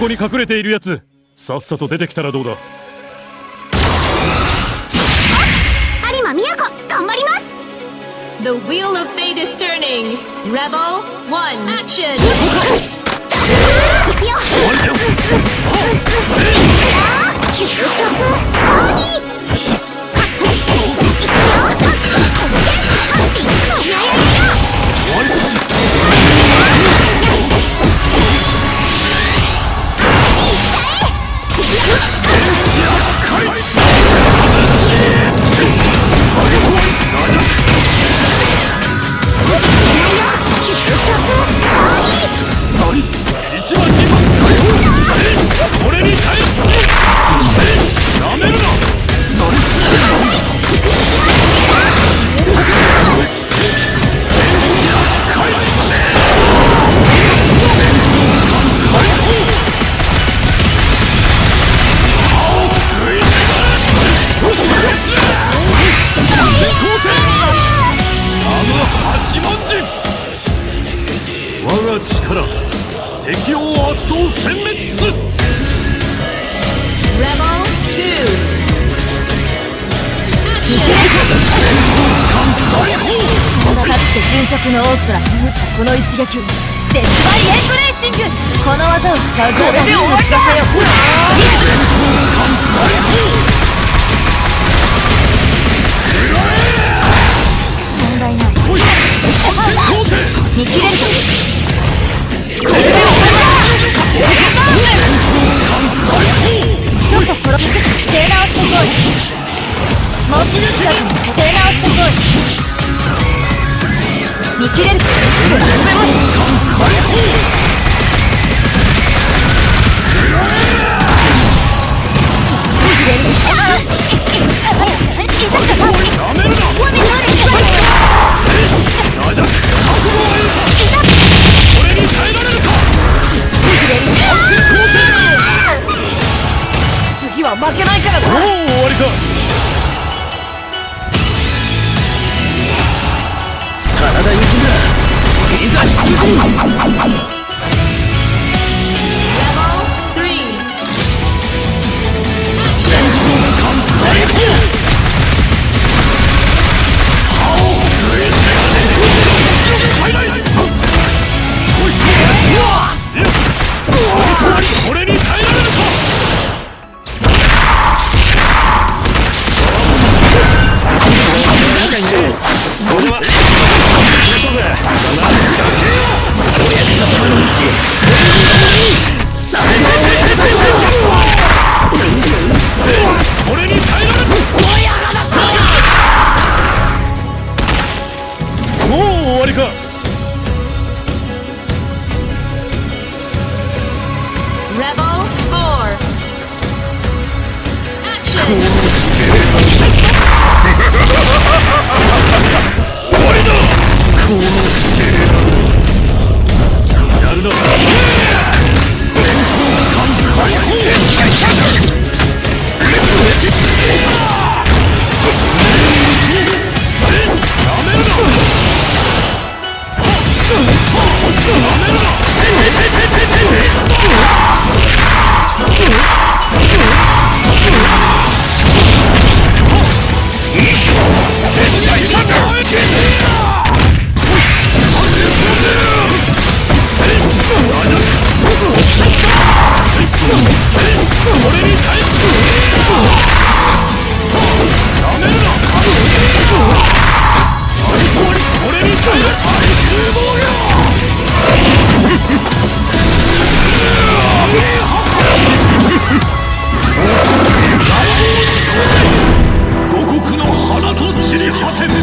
こに隠れているやつさっさと出てきたらどうだ有馬宮子頑張ります The wheel of fate is turning. Rebel one, action. 行くよが力敵を圧倒殲滅す Rebel two. Action. かつて迅速のオーストラに打ったこの一撃デスバリエントレーシングこの技を使うとで終わりだれ school. 实力好。